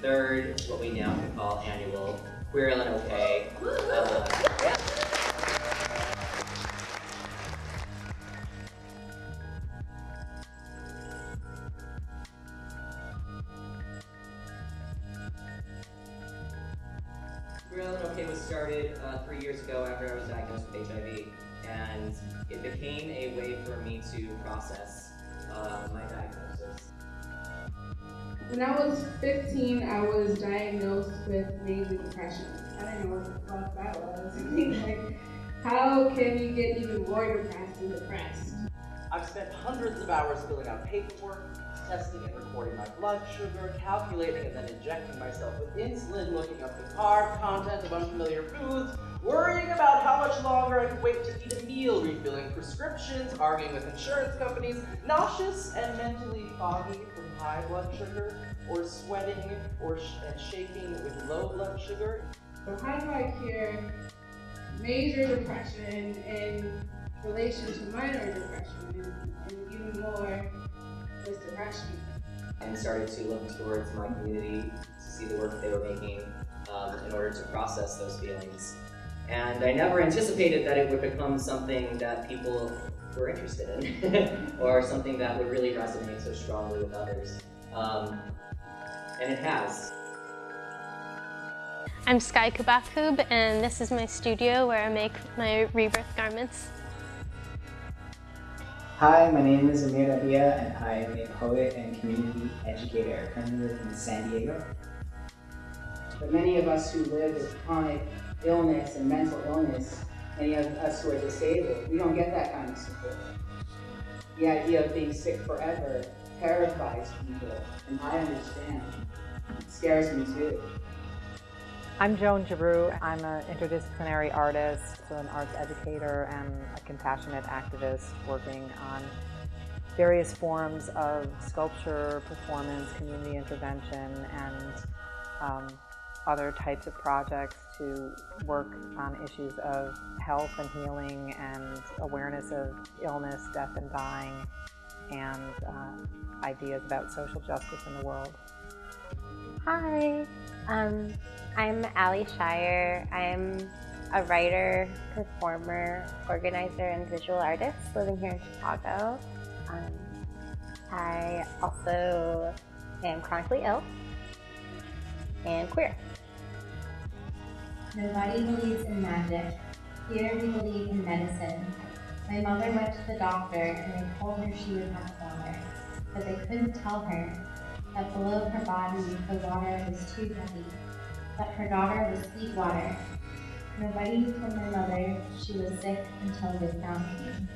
third, what we now can call annual Queer and OK. Uh, yeah. Queer and OK was started uh, three years ago after I was diagnosed with HIV, and it became a way for me to process uh, my diagnosis. When I was 15, I was diagnosed with major depression. I didn't know what the fuck that was. like, how can you get even more depressed and depressed? I've spent hundreds of hours filling out paperwork, testing and recording my blood sugar, calculating and then injecting myself with insulin, looking up the carb content of unfamiliar foods, worrying about how much longer I could wait to eat a meal, refilling prescriptions, arguing with insurance companies, nauseous and mentally foggy from high blood sugar, or sweating or sh and shaking with low blood sugar. So how do I cure major depression in relation to minor depression and, and even more with depression? and started to look towards my community to see the work they were making um, in order to process those feelings. And I never anticipated that it would become something that people were interested in, or something that would really resonate so strongly with others. Um, and it has. I'm Sky Cubacub and this is my studio where I make my rebirth garments. Hi, my name is Amir Rabiyah and I am a poet and community educator. I currently live in San Diego. But many of us who live with chronic illness and mental illness, any of us who are disabled, we don't get that kind of support. The idea of being sick forever terrifies people, and I understand. It scares me too. I'm Joan Giroux. I'm an interdisciplinary artist, so an arts educator and a compassionate activist working on various forms of sculpture, performance, community intervention, and um, other types of projects to work on issues of health and healing and awareness of illness, death and dying, and uh, ideas about social justice in the world. Hi, um, I'm Ali Shire. I'm a writer, performer, organizer, and visual artist living here in Chicago. Um, I also am chronically ill and queer. Nobody believes in magic. Here we believe in medicine. My mother went to the doctor and they told her she would have daughter, but they couldn't tell her that below her body the water was too heavy, but her daughter was sweet water. Nobody told my mother she was sick until they found me.